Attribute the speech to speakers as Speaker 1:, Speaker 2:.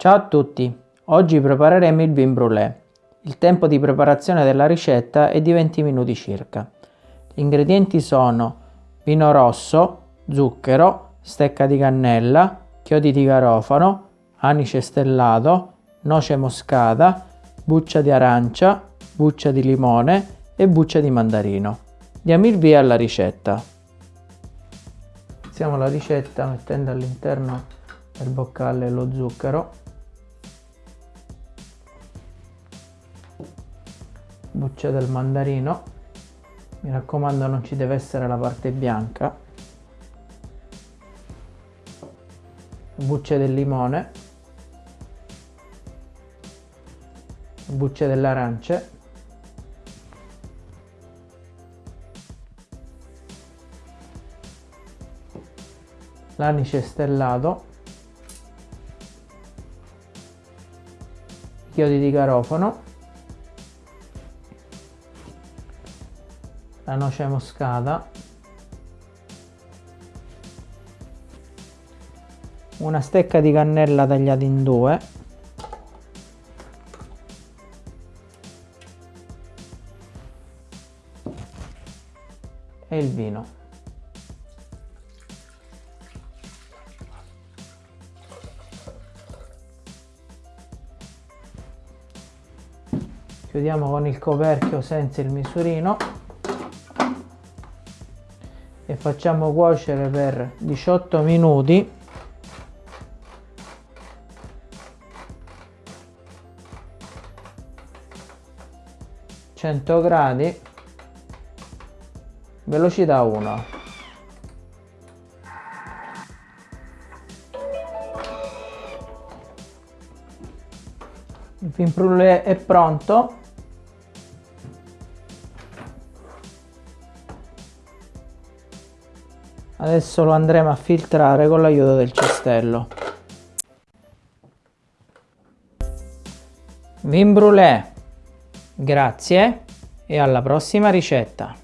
Speaker 1: Ciao a tutti, oggi prepareremo il vin brûlé. Il tempo di preparazione della ricetta è di 20 minuti circa. Gli ingredienti sono vino rosso, zucchero, stecca di cannella, chiodi di garofano, anice stellato, noce moscata, buccia di arancia, buccia di limone e buccia di mandarino. Diamo il via alla ricetta. Iniziamo la ricetta mettendo all'interno del boccale lo zucchero. Buccia del mandarino. Mi raccomando non ci deve essere la parte bianca. Bucce del limone. Bucce delle arance l'anice stellato chiodi di garofano la noce moscata. Una stecca di cannella tagliata in due. E il vino chiudiamo con il coperchio senza il misurino. E facciamo cuocere per 18 minuti. Cento gradi. Velocità 1 il fin brûlé è pronto Adesso lo andremo a filtrare con l'aiuto del cestello. Vin brûlé. Grazie e alla prossima ricetta.